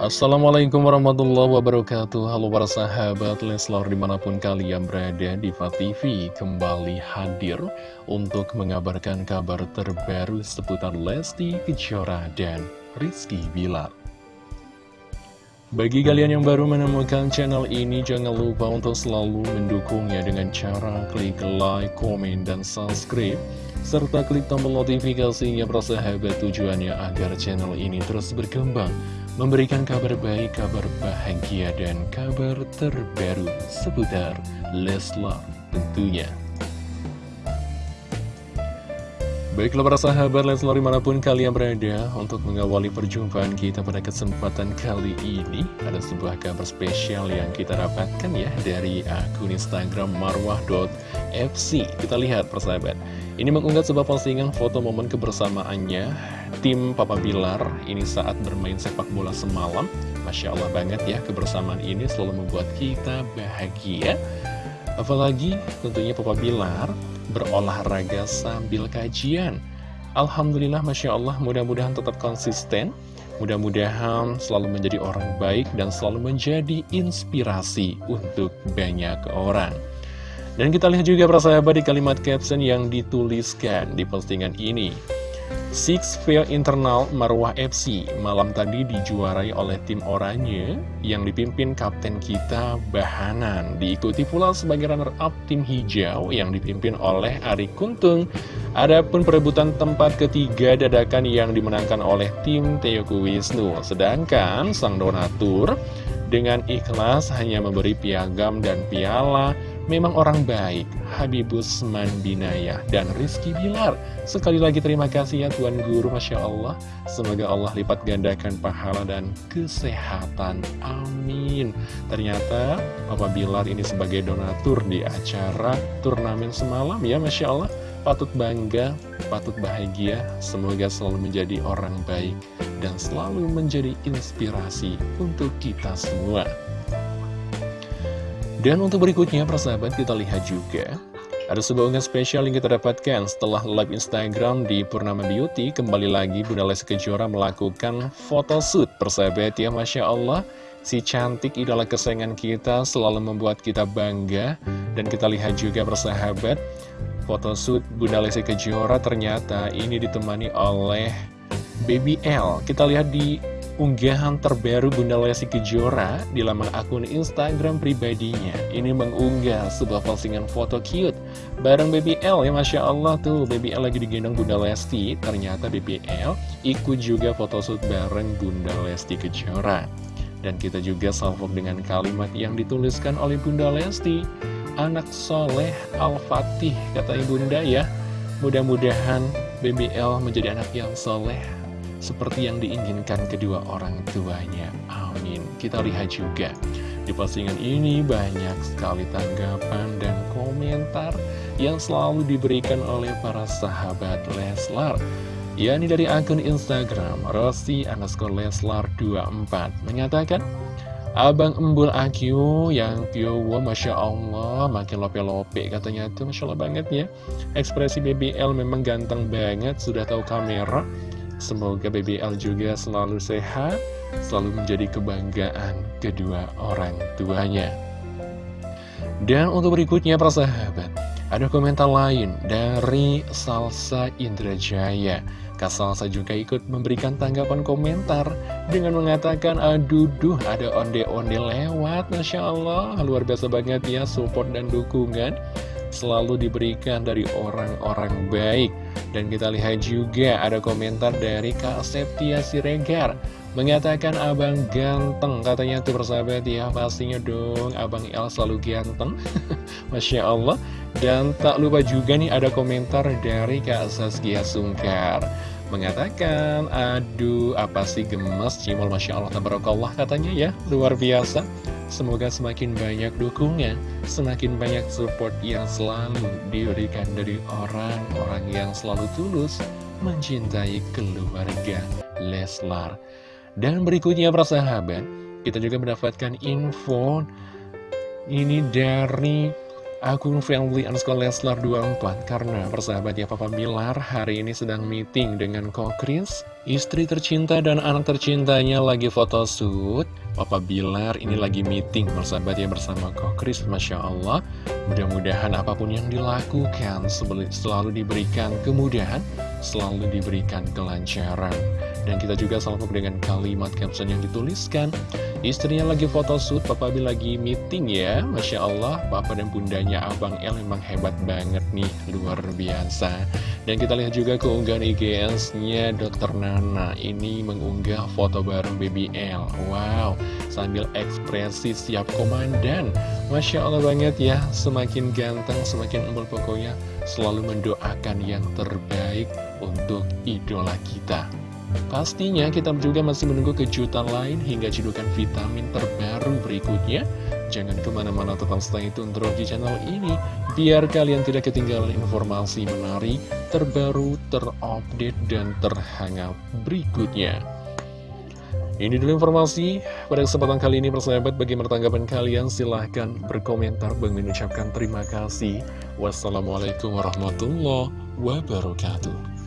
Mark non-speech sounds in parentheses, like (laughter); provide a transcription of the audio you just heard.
Assalamualaikum warahmatullahi wabarakatuh. Halo para sahabat Leslar di mana pun kalian berada Diva TV kembali hadir Untuk mengabarkan kabar terbaru seputar Lesti Kejora dan Rizky Bilar. Bagi kalian yang baru menemukan channel ini Jangan lupa untuk selalu mendukungnya dengan cara klik like, komen, dan subscribe serta klik tombol notifikasinya sahabat tujuannya agar channel ini terus berkembang memberikan kabar baik, kabar bahagia, dan kabar terbaru seputar Leslar tentunya. Baiklah para sahabat Leslar di mana pun kalian berada untuk mengawali perjumpaan kita pada kesempatan kali ini Ada sebuah kabar spesial yang kita dapatkan ya dari akun Instagram marwah.fc Kita lihat persahabat Ini mengunggah sebuah postingan foto momen kebersamaannya tim Papa Bilar ini saat bermain sepak bola semalam Masya Allah banget ya kebersamaan ini selalu membuat kita bahagia. Apalagi tentunya Papa Bilar berolahraga sambil kajian. Alhamdulillah Masya Allah mudah-mudahan tetap konsisten Mudah-mudahan selalu menjadi orang baik dan selalu menjadi inspirasi untuk banyak orang. Dan kita lihat juga persahabat di kalimat caption yang dituliskan di postingan ini Six Fair Internal Marwah FC malam tadi dijuarai oleh tim Oranye yang dipimpin kapten kita Bahanan. Diikuti pula sebagai runner-up tim hijau yang dipimpin oleh Ari Kuntung. Adapun perebutan tempat ketiga dadakan yang dimenangkan oleh tim Teoku Wisnu. Sedangkan sang donatur dengan ikhlas hanya memberi piagam dan piala Memang orang baik, Habibus Mandinaya dan Rizky Bilar. Sekali lagi terima kasih ya Tuan Guru, Masya Allah. Semoga Allah lipat gandakan pahala dan kesehatan. Amin. Ternyata Papa Bilar ini sebagai donatur di acara turnamen semalam ya, Masya Allah. Patut bangga, patut bahagia. Semoga selalu menjadi orang baik dan selalu menjadi inspirasi untuk kita semua. Dan untuk berikutnya, persahabat, kita lihat juga ada sebuah unggahan spesial yang kita dapatkan setelah live Instagram di Purnama Beauty. Kembali lagi Bunda Lesti Kejora melakukan photoshoot. Persahabat ya, Masya Allah. Si cantik idola kesayangan kita selalu membuat kita bangga. Dan kita lihat juga persahabat, photoshoot Bunda Lesti Kejora ternyata ini ditemani oleh Baby L. Kita lihat di unggahan terbaru Bunda Lesti Kejora di laman akun Instagram pribadinya. Ini mengunggah sebuah postingan foto cute bareng BBL ya Masya Allah tuh BBL lagi digendong Bunda Lesti. Ternyata BBL ikut juga photoshoot bareng Bunda Lesti Kejora. Dan kita juga salvok dengan kalimat yang dituliskan oleh Bunda Lesti. Anak soleh Al-Fatih kata Ibunda ya. Mudah-mudahan BBL menjadi anak yang soleh seperti yang diinginkan kedua orang tuanya. Amin. Kita lihat juga di postingan ini banyak sekali tanggapan dan komentar yang selalu diberikan oleh para sahabat Leslar. yakni dari akun Instagram Rossi underscore Leslar 24 menyatakan Abang Embul Akyu yang Kyowo Masya Allah makin lope-lope katanya tuh Masya Allah banget ya Ekspresi BBL memang ganteng banget sudah tahu kamera Semoga BBL juga selalu sehat, selalu menjadi kebanggaan kedua orang tuanya. Dan untuk berikutnya persahabat, ada komentar lain dari Salsa Indrajaya. Kak Salsa juga ikut memberikan tanggapan komentar dengan mengatakan, aduh duh ada onde-onde lewat, Masya Allah, luar biasa banget ya support dan dukungan selalu diberikan dari orang-orang baik. Dan kita lihat juga ada komentar dari Kak Septia Siregar. Mengatakan abang ganteng Katanya tuh persahabat ya. Pastinya dong Abang El selalu ganteng. (laughs) Masya Allah. Dan tak lupa juga nih ada komentar dari Kak Saskia Sungkar. Mengatakan Aduh apa sih gemes Cimol? Masya Allah Tabarakallah katanya ya. Luar biasa Semoga semakin banyak dukungan, semakin banyak support yang selalu diberikan dari orang-orang yang selalu tulus mencintai keluarga Leslar. Dan berikutnya para sahabat, kita juga mendapatkan info ini dari akun family underscore Leslar 24 Karena persahabat ya Papa Bilar hari ini sedang meeting dengan Kokris Istri tercinta dan anak tercintanya lagi foto shoot. Papa Bilar ini lagi meeting bersahabat ya bersama Kok Kris Masya Allah. Mudah-mudahan apa pun yang dilakukan selalu diberikan kemudahan Selalu diberikan kelancaran. Dan kita juga salvo dengan kalimat caption yang dituliskan. Istrinya lagi foto shoot, Papa Bilar lagi meeting ya. Masya Allah, Papa dan bundanya Abang El memang hebat banget nih Luar biasa. Dan kita lihat juga keunggahan IGS-nya Dr. Nana Ini mengunggah foto bareng Baby L Wow, sambil ekspresi siap komandan Masya Allah banget ya Semakin ganteng, semakin embul pokoknya Selalu mendoakan yang terbaik untuk idola kita. Pastinya kita juga masih menunggu kejutan lain hingga cedukan vitamin terbaru berikutnya. Jangan ke mana-mana tetap stay tune terus di channel ini Biar kalian tidak ketinggalan informasi menarik, terbaru, terupdate, dan terhangat berikutnya ini dulu informasi. Pada kesempatan kali ini persahabat bagi tanggapan kalian? Silahkan berkomentar. Bang mengucapkan terima kasih. Wassalamualaikum warahmatullahi wabarakatuh